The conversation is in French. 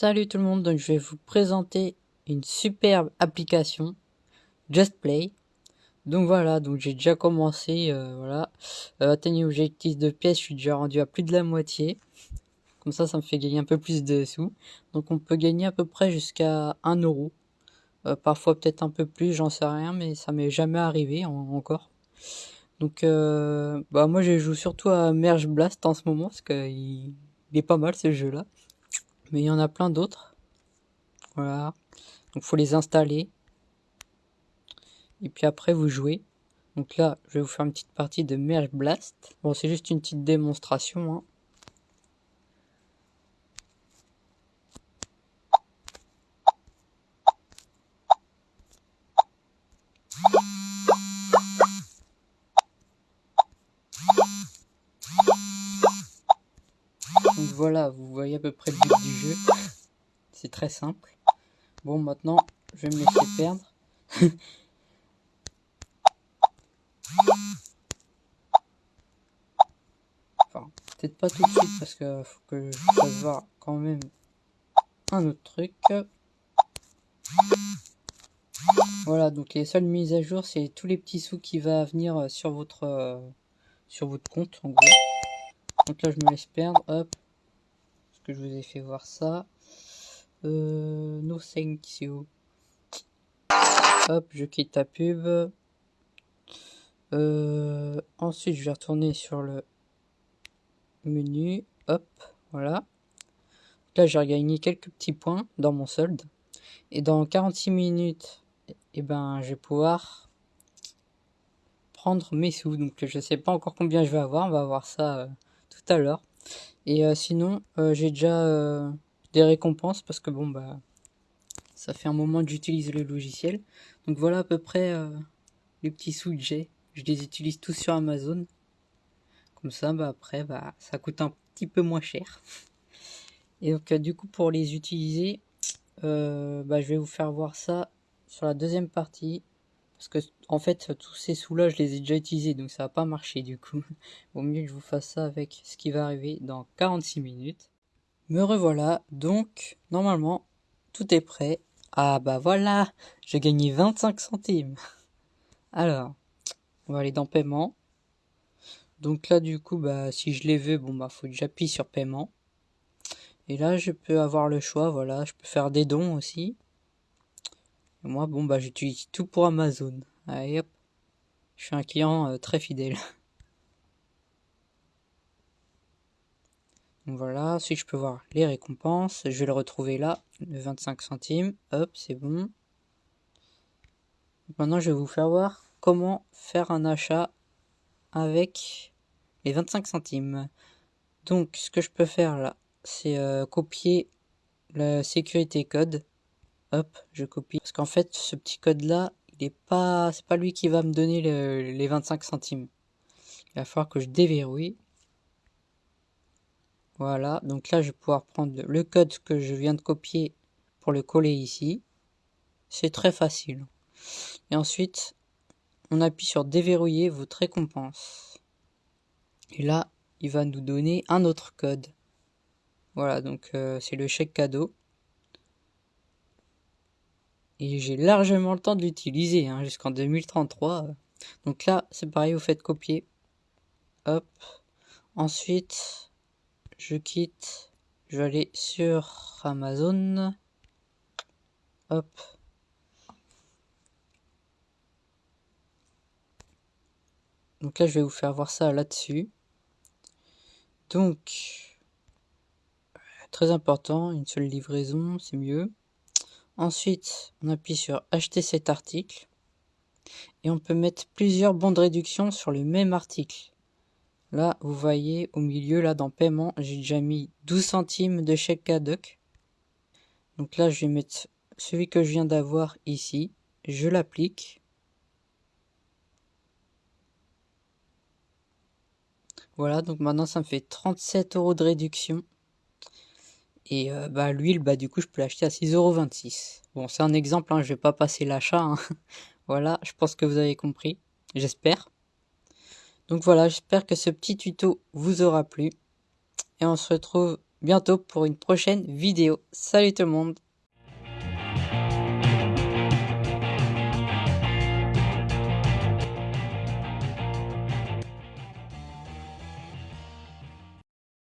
Salut tout le monde, donc je vais vous présenter une superbe application Just Play. Donc voilà, donc j'ai déjà commencé, euh, voilà, euh, l'objectif de pièces, je suis déjà rendu à plus de la moitié. Comme ça, ça me fait gagner un peu plus de sous. Donc on peut gagner à peu près jusqu'à 1 euro. Euh, parfois peut-être un peu plus, j'en sais rien, mais ça m'est jamais arrivé encore. Donc euh, bah moi je joue surtout à Merge Blast en ce moment, parce qu'il il est pas mal ce jeu là mais il y en a plein d'autres. Voilà. Donc faut les installer. Et puis après vous jouez. Donc là, je vais vous faire une petite partie de Merge Blast. Bon, c'est juste une petite démonstration. Hein. Donc voilà, vous voyez à peu près le but du jeu. C'est très simple. Bon, maintenant, je vais me laisser perdre. enfin, peut-être pas tout de suite parce que faut que je fasse quand même un autre truc. Voilà, donc les seules mises à jour, c'est tous les petits sous qui va venir sur votre euh, sur votre compte en gros. Donc là, je me laisse perdre, hop, que je vous ai fait voir ça. Euh, no thank you. Hop, je quitte la pub. Euh, ensuite, je vais retourner sur le menu. Hop, voilà. Là, j'ai regagné quelques petits points dans mon solde. Et dans 46 minutes, eh ben, je vais pouvoir prendre mes sous. Donc, je sais pas encore combien je vais avoir. On va voir ça euh, tout à l'heure. Et euh, sinon, euh, j'ai déjà euh, des récompenses parce que bon, bah, ça fait un moment que j'utilise le logiciel. Donc voilà à peu près les petits sous que j'ai. Je les utilise tous sur Amazon. Comme ça, bah, après, bah, ça coûte un petit peu moins cher. Et donc, du coup, pour les utiliser, bah, je vais vous faire voir ça sur la deuxième partie. Parce que, en fait, tous ces sous-là, je les ai déjà utilisés, donc ça va pas marcher du coup. Vaut mieux que je vous fasse ça avec ce qui va arriver dans 46 minutes. Me revoilà, donc, normalement, tout est prêt. Ah bah voilà, j'ai gagné 25 centimes. Alors, on va aller dans paiement. Donc là, du coup, bah, si je les veux, bon, bah, faut que j'appuie sur paiement. Et là, je peux avoir le choix, voilà, je peux faire des dons aussi moi, bon, bah, j'utilise tout pour Amazon. Allez, hop. Je suis un client euh, très fidèle. Donc voilà, si je peux voir les récompenses, je vais le retrouver là, le 25 centimes. Hop, c'est bon. Maintenant, je vais vous faire voir comment faire un achat avec les 25 centimes. Donc, ce que je peux faire là, c'est euh, copier le sécurité code hop, je copie. Parce qu'en fait, ce petit code-là, il est pas, c'est pas lui qui va me donner les 25 centimes. Il va falloir que je déverrouille. Voilà, donc là, je vais pouvoir prendre le code que je viens de copier pour le coller ici. C'est très facile. Et ensuite, on appuie sur déverrouiller votre récompense. Et là, il va nous donner un autre code. Voilà, donc euh, c'est le chèque cadeau et j'ai largement le temps de l'utiliser hein, jusqu'en 2033. Donc là, c'est pareil, vous faites copier. Hop. Ensuite, je quitte. Je vais aller sur Amazon. Hop. Donc là, je vais vous faire voir ça là-dessus. Donc, très important, une seule livraison, c'est mieux. Ensuite, on appuie sur acheter cet article et on peut mettre plusieurs bons de réduction sur le même article. Là, vous voyez au milieu, là dans paiement, j'ai déjà mis 12 centimes de chèque cadoc. Donc là, je vais mettre celui que je viens d'avoir ici. Je l'applique. Voilà, donc maintenant ça me fait 37 euros de réduction. Et euh, bah, l'huile, bah, du coup, je peux l'acheter à 6,26€. Bon, c'est un exemple, hein, je vais pas passer l'achat. Hein. voilà, je pense que vous avez compris. J'espère. Donc voilà, j'espère que ce petit tuto vous aura plu. Et on se retrouve bientôt pour une prochaine vidéo. Salut tout le monde